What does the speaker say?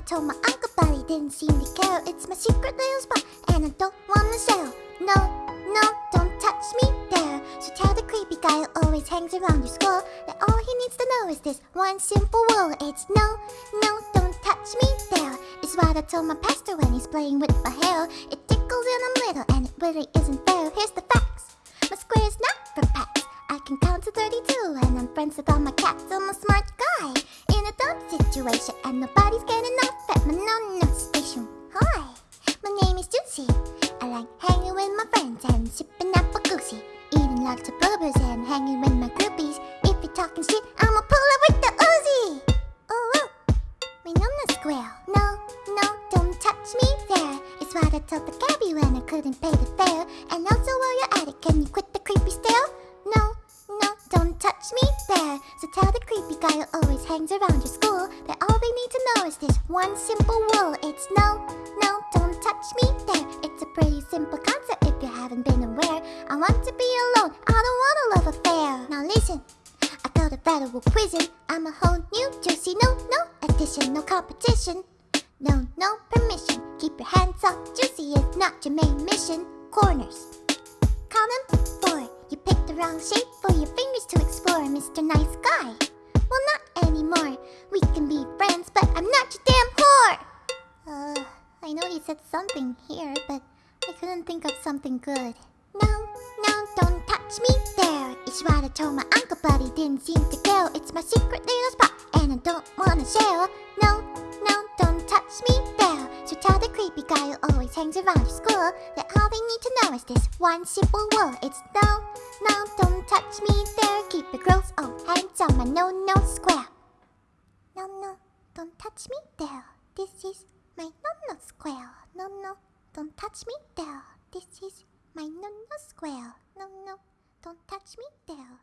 I told my uncle, but he didn't seem to care. It's my secret little spot, and I don't wanna sell. No, no, don't touch me there. So tell the creepy guy who always hangs around your school that all he needs to know is this one simple rule. It's no, no, don't touch me there. It's what I told my pastor when he's playing with my hair. It tickles and I'm little, and it really isn't fair. Here's the facts. My square is not for pets. I can count to 32, and I'm friends with all my cats. I'm a smart situation, and nobody's getting off at my no-no station. Hi, my name is Juicy. I like hanging with my friends and sipping apple goosey. Eating lots of blueberries and hanging with my groupies. If you're talking shit, I'ma pull it with the Uzi. Oh, oh, my no-no square. No, no, don't touch me there. It's what I told the cabbie when I couldn't pay the fare. And also while you're at it, can you quit the creepy stare? No, no, don't touch me there. So tell hangs around your school that all they need to know is this one simple rule. It's no, no, don't touch me there. It's a pretty simple concept if you haven't been aware. I want to be alone. I don't want a love affair. Now listen. I go to federal prison. I'm a whole new juicy. No, no addition, no competition. No, no permission. Keep your hands off juicy it's not your main mission. Corners. Column four. You picked the wrong shape for your fingers to explore, Mr. Nice Guy. Well, not. We can be friends, but I'm not your damn whore. Uh, I know he said something here, but I couldn't think of something good. No, no, don't touch me there. It's what I told my uncle, but he didn't seem to care. It's my secret little spot, and I don't wanna share. No, no, don't touch me there. So tell the creepy guy who always hangs around your school that all they need to know is this one simple rule. It's no, no, don't touch me there. Keep your gross old hands on my no-no square. No, don't touch me there. This is my no-no square. No, no, don't touch me there. This is my no-no square. No, no, don't touch me there.